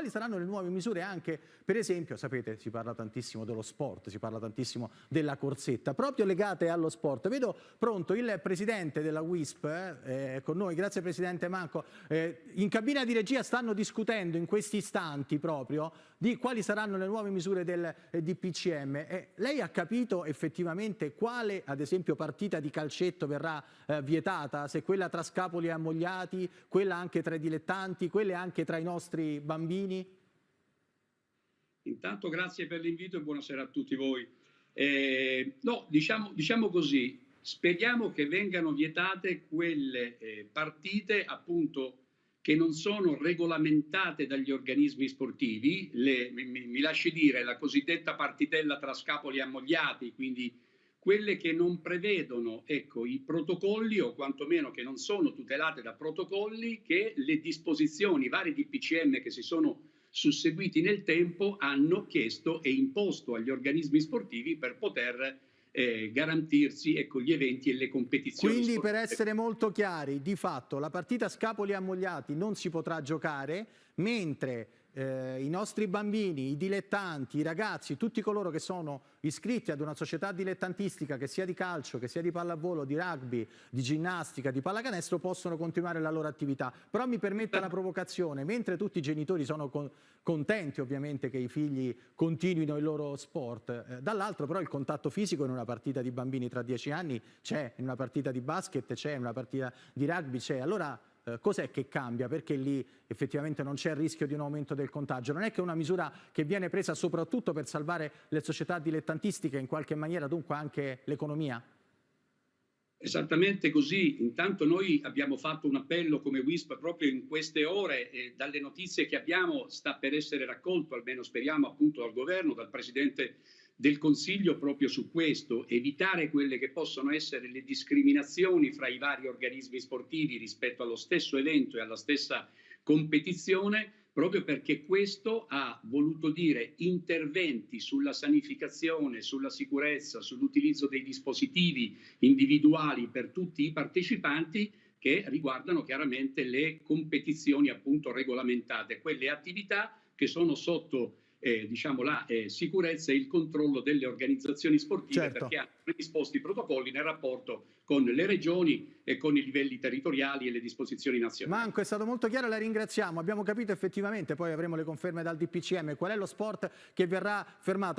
quali saranno le nuove misure anche, per esempio, sapete, si parla tantissimo dello sport, si parla tantissimo della corsetta, proprio legate allo sport. Vedo pronto il presidente della WISP eh, eh, con noi, grazie Presidente Manco. Eh, in cabina di regia stanno discutendo in questi istanti proprio di quali saranno le nuove misure del eh, DPCM. Eh, lei ha capito effettivamente quale, ad esempio, partita di calcetto verrà eh, vietata? Se quella tra Scapoli e Ammogliati, quella anche tra i dilettanti, quelle anche tra i nostri bambini? Intanto grazie per l'invito e buonasera a tutti voi. Eh, no, diciamo, diciamo, così, speriamo che vengano vietate quelle eh, partite appunto che non sono regolamentate dagli organismi sportivi, le, mi, mi, lasci dire la cosiddetta partitella tra scapoli ammogliati, quindi quelle che non prevedono ecco, i protocolli o quantomeno che non sono tutelate da protocolli che le disposizioni, i vari DPCM che si sono susseguiti nel tempo hanno chiesto e imposto agli organismi sportivi per poter eh, garantirsi ecco, gli eventi e le competizioni. Quindi sportive. per essere molto chiari, di fatto la partita Scapoli Ammogliati non si potrà giocare, mentre eh, i nostri bambini, i dilettanti, i ragazzi, tutti coloro che sono iscritti ad una società dilettantistica che sia di calcio, che sia di pallavolo, di rugby, di ginnastica, di pallacanestro possono continuare la loro attività. Però mi permetta la provocazione, mentre tutti i genitori sono con contenti ovviamente che i figli continuino il loro sport, eh, dall'altro però il contatto fisico in una partita di bambini tra dieci anni c'è, in una partita di basket c'è, in una partita di rugby c'è. Allora eh, cos'è che cambia? Perché lì effettivamente non c'è il rischio di un aumento del contagio? Non è che una misura che viene presa soprattutto per salvare le società dilettantistiche in qualche maniera dunque anche l'economia? Esattamente così, intanto noi abbiamo fatto un appello come WISP proprio in queste ore, e dalle notizie che abbiamo sta per essere raccolto, almeno speriamo appunto dal governo, dal Presidente del Consiglio proprio su questo, evitare quelle che possono essere le discriminazioni fra i vari organismi sportivi rispetto allo stesso evento e alla stessa competizione, proprio perché questo ha voluto dire interventi sulla sanificazione, sulla sicurezza, sull'utilizzo dei dispositivi individuali per tutti i partecipanti che riguardano chiaramente le competizioni appunto regolamentate, quelle attività che sono sotto eh, diciamo, la eh, sicurezza e il controllo delle organizzazioni sportive certo. perché hanno predisposto i protocolli nel rapporto con le regioni e con i livelli territoriali e le disposizioni nazionali. Manco, è stato molto chiaro, la ringraziamo. Abbiamo capito effettivamente, poi avremo le conferme dal DPCM, qual è lo sport che verrà fermato.